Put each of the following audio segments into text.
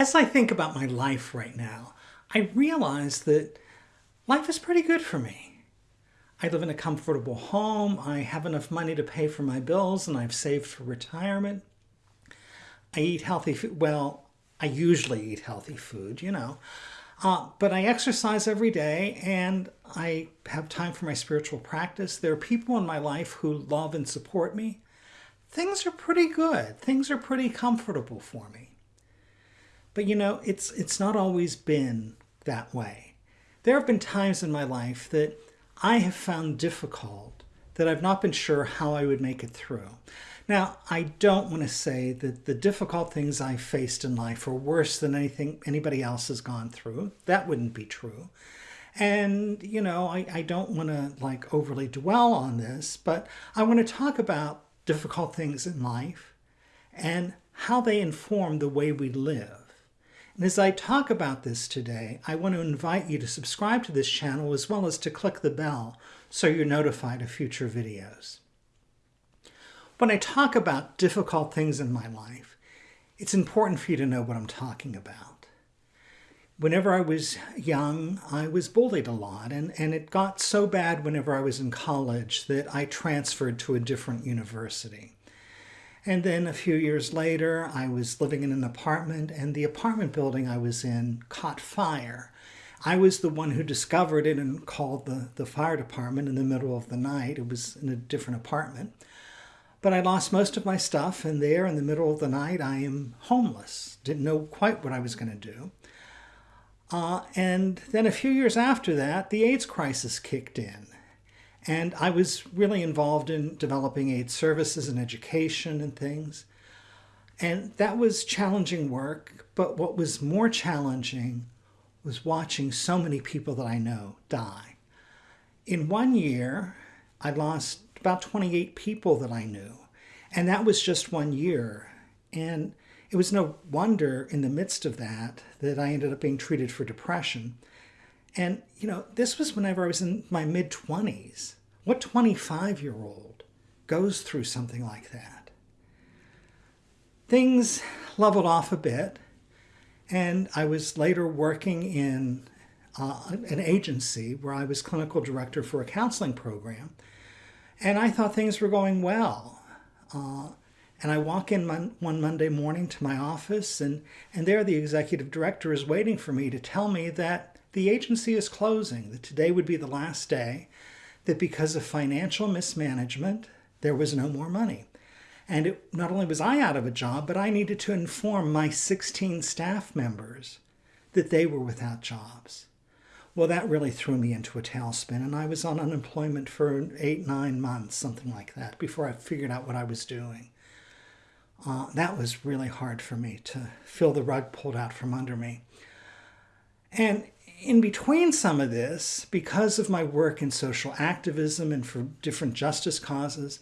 as I think about my life right now, I realize that life is pretty good for me. I live in a comfortable home, I have enough money to pay for my bills, and I've saved for retirement. I eat healthy food. Well, I usually eat healthy food, you know. Uh, but I exercise every day and I have time for my spiritual practice. There are people in my life who love and support me. Things are pretty good. Things are pretty comfortable for me. But you know, it's it's not always been that way. There have been times in my life that I have found difficult that I've not been sure how I would make it through. Now, I don't want to say that the difficult things I faced in life are worse than anything anybody else has gone through. That wouldn't be true. And, you know, I, I don't want to like overly dwell on this, but I want to talk about difficult things in life and how they inform the way we live. And as I talk about this today, I want to invite you to subscribe to this channel as well as to click the bell so you're notified of future videos. When I talk about difficult things in my life, it's important for you to know what I'm talking about. Whenever I was young, I was bullied a lot, and, and it got so bad whenever I was in college that I transferred to a different university. And then a few years later, I was living in an apartment, and the apartment building I was in caught fire. I was the one who discovered it and called the, the fire department in the middle of the night. It was in a different apartment. But I lost most of my stuff, and there in the middle of the night, I am homeless. Didn't know quite what I was going to do. Uh, and then a few years after that, the AIDS crisis kicked in. And I was really involved in developing aid services and education and things. And that was challenging work. But what was more challenging was watching so many people that I know die. In one year, I lost about 28 people that I knew. And that was just one year. And it was no wonder in the midst of that that I ended up being treated for depression. And, you know, this was whenever I was in my mid 20s. What 25 year old goes through something like that? Things leveled off a bit, and I was later working in uh, an agency where I was clinical director for a counseling program. And I thought things were going well. Uh, and I walk in mon one Monday morning to my office, and, and there the executive director is waiting for me to tell me that the agency is closing, that today would be the last day, that because of financial mismanagement, there was no more money. And it, not only was I out of a job, but I needed to inform my 16 staff members that they were without jobs. Well, that really threw me into a tailspin, and I was on unemployment for eight, nine months, something like that, before I figured out what I was doing. Uh, that was really hard for me to feel the rug pulled out from under me. And in between some of this, because of my work in social activism and for different justice causes,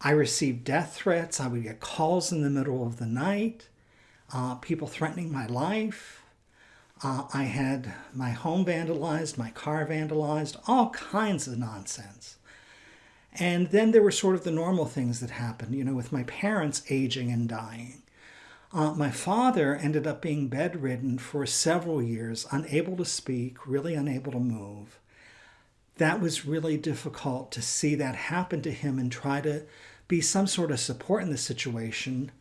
I received death threats. I would get calls in the middle of the night, uh, people threatening my life. Uh, I had my home vandalized, my car vandalized, all kinds of nonsense. And then there were sort of the normal things that happened, you know, with my parents aging and dying. Uh, my father ended up being bedridden for several years, unable to speak, really unable to move. That was really difficult to see that happen to him and try to be some sort of support in the situation,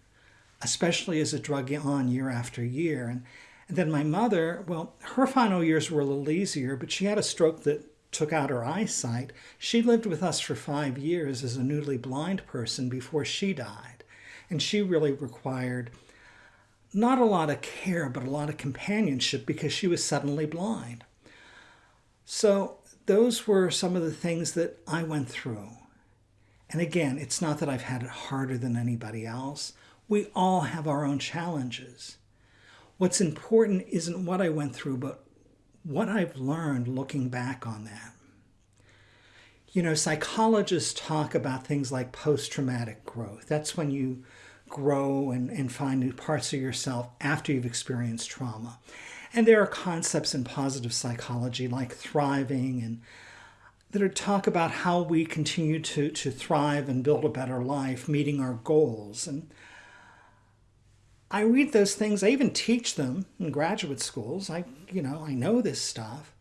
especially as it drug on year after year. And and then my mother, well, her final years were a little easier, but she had a stroke that took out her eyesight. She lived with us for five years as a newly blind person before she died. And she really required not a lot of care, but a lot of companionship because she was suddenly blind. So those were some of the things that I went through. And again, it's not that I've had it harder than anybody else. We all have our own challenges. What's important isn't what I went through, but what I've learned looking back on that. You know, psychologists talk about things like post-traumatic growth. That's when you grow and, and find new parts of yourself after you've experienced trauma. And there are concepts in positive psychology like thriving and that are talk about how we continue to, to thrive and build a better life, meeting our goals. And I read those things. I even teach them in graduate schools. I, you know, I know this stuff,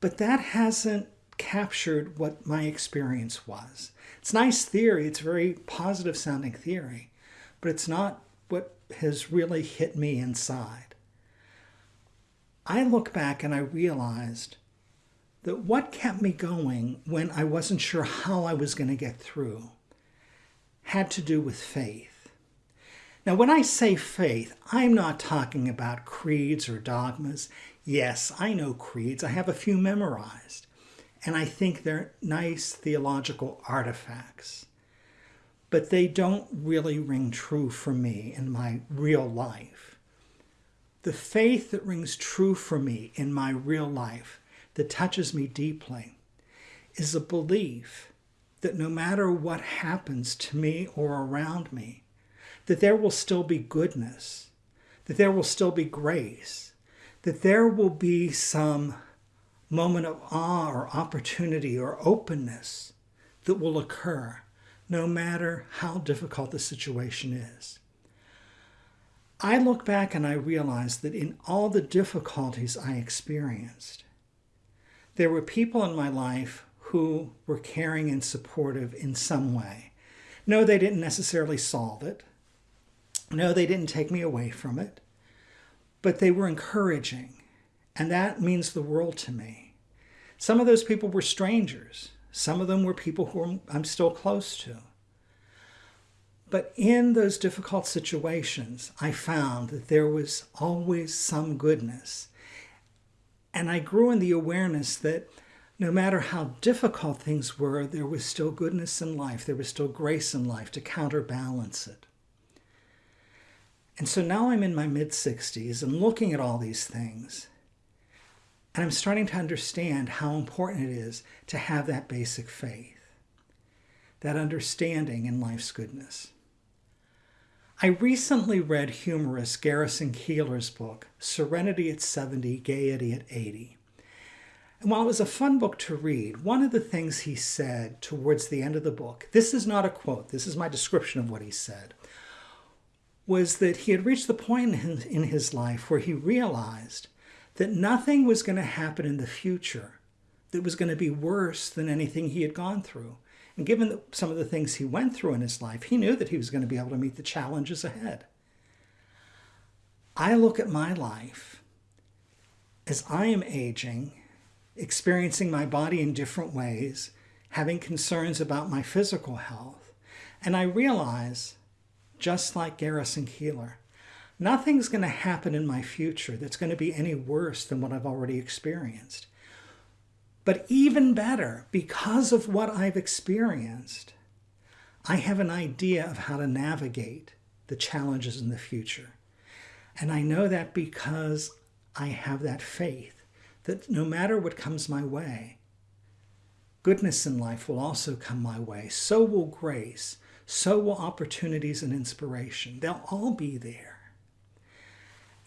but that hasn't captured what my experience was. It's nice theory. It's a very positive sounding theory, but it's not what has really hit me inside. I look back and I realized that what kept me going when I wasn't sure how I was going to get through had to do with faith. Now, when I say faith, I'm not talking about creeds or dogmas. Yes, I know creeds. I have a few memorized. And I think they're nice theological artifacts. But they don't really ring true for me in my real life. The faith that rings true for me in my real life, that touches me deeply, is a belief that no matter what happens to me or around me, that there will still be goodness, that there will still be grace, that there will be some moment of awe or opportunity or openness that will occur no matter how difficult the situation is. I look back and I realize that in all the difficulties I experienced, there were people in my life who were caring and supportive in some way. No, they didn't necessarily solve it. No, they didn't take me away from it. But they were encouraging, and that means the world to me. Some of those people were strangers. Some of them were people who I'm still close to. But in those difficult situations, I found that there was always some goodness. And I grew in the awareness that no matter how difficult things were, there was still goodness in life. There was still grace in life to counterbalance it. And so now I'm in my mid 60s and looking at all these things. And I'm starting to understand how important it is to have that basic faith, that understanding in life's goodness. I recently read humorist Garrison Keillor's book, Serenity at 70, Gaiety at 80. And while it was a fun book to read, one of the things he said towards the end of the book, this is not a quote, this is my description of what he said, was that he had reached the point in his life where he realized that nothing was going to happen in the future that was going to be worse than anything he had gone through. And given some of the things he went through in his life, he knew that he was going to be able to meet the challenges ahead. I look at my life as I am aging experiencing my body in different ways, having concerns about my physical health. And I realize, just like Garrison Keillor, nothing's going to happen in my future that's going to be any worse than what I've already experienced. But even better, because of what I've experienced, I have an idea of how to navigate the challenges in the future. And I know that because I have that faith that no matter what comes my way, goodness in life will also come my way. So will grace. So will opportunities and inspiration. They'll all be there.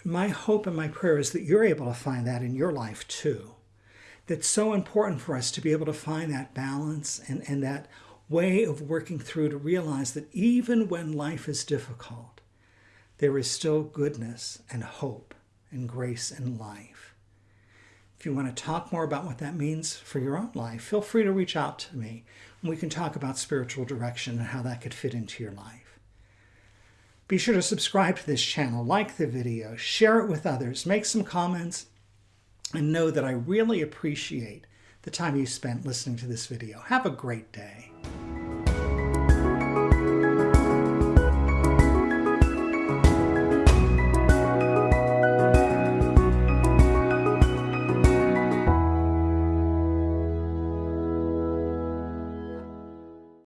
My hope and my prayer is that you're able to find that in your life too. That's so important for us to be able to find that balance and, and that way of working through to realize that even when life is difficult, there is still goodness and hope and grace in life. If you want to talk more about what that means for your own life, feel free to reach out to me and we can talk about spiritual direction and how that could fit into your life. Be sure to subscribe to this channel, like the video, share it with others, make some comments, and know that I really appreciate the time you spent listening to this video. Have a great day.